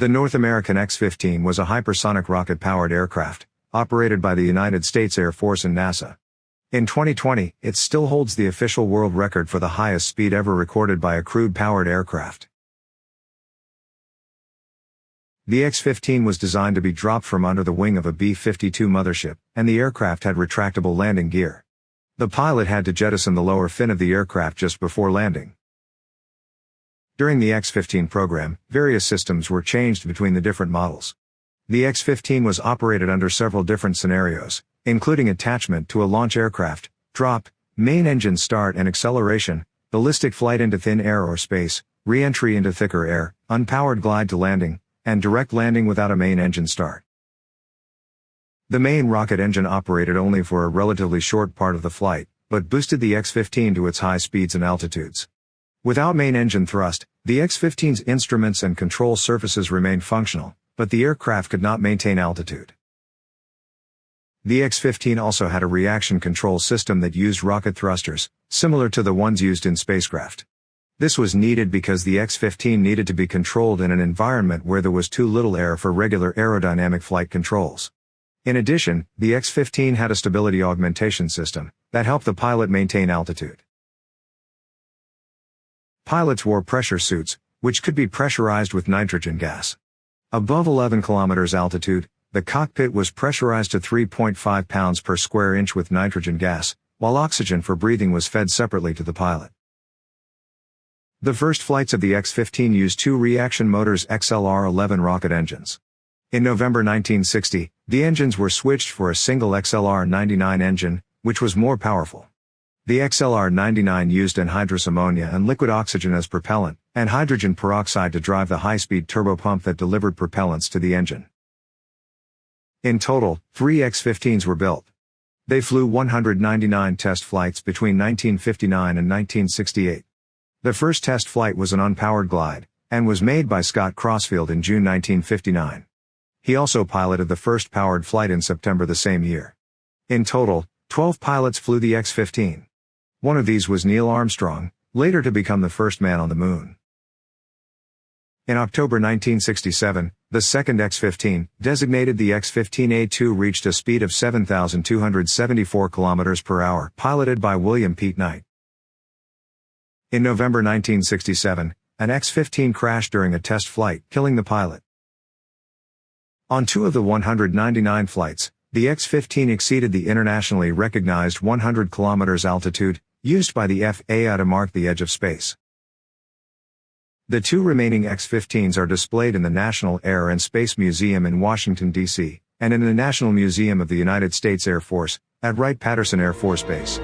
The North American X-15 was a hypersonic rocket-powered aircraft, operated by the United States Air Force and NASA. In 2020, it still holds the official world record for the highest speed ever recorded by a crewed-powered aircraft. The X-15 was designed to be dropped from under the wing of a B-52 mothership, and the aircraft had retractable landing gear. The pilot had to jettison the lower fin of the aircraft just before landing. During the X-15 program, various systems were changed between the different models. The X-15 was operated under several different scenarios, including attachment to a launch aircraft, drop, main engine start and acceleration, ballistic flight into thin air or space, re-entry into thicker air, unpowered glide to landing, and direct landing without a main engine start. The main rocket engine operated only for a relatively short part of the flight, but boosted the X-15 to its high speeds and altitudes. Without main engine thrust, the X-15's instruments and control surfaces remained functional, but the aircraft could not maintain altitude. The X-15 also had a reaction control system that used rocket thrusters, similar to the ones used in spacecraft. This was needed because the X-15 needed to be controlled in an environment where there was too little air for regular aerodynamic flight controls. In addition, the X-15 had a stability augmentation system that helped the pilot maintain altitude. Pilots wore pressure suits, which could be pressurized with nitrogen gas. Above 11 kilometers altitude, the cockpit was pressurized to 3.5 pounds per square inch with nitrogen gas, while oxygen for breathing was fed separately to the pilot. The first flights of the X-15 used two reaction motors XLR-11 rocket engines. In November 1960, the engines were switched for a single XLR-99 engine, which was more powerful. The XLR-99 used anhydrous ammonia and liquid oxygen as propellant, and hydrogen peroxide to drive the high-speed turbopump that delivered propellants to the engine. In total, three X-15s were built. They flew 199 test flights between 1959 and 1968. The first test flight was an unpowered glide, and was made by Scott Crossfield in June 1959. He also piloted the first powered flight in September the same year. In total, 12 pilots flew the X-15. One of these was Neil Armstrong, later to become the first man on the moon. In October 1967, the second X-15, designated the X-15A2 reached a speed of 7,274 km per hour, piloted by William Pete Knight. In November 1967, an X-15 crashed during a test flight, killing the pilot. On two of the 199 flights, the X-15 exceeded the internationally recognized 100 km altitude, used by the FAA to mark the edge of space. The two remaining X-15s are displayed in the National Air and Space Museum in Washington, D.C., and in the National Museum of the United States Air Force, at Wright-Patterson Air Force Base.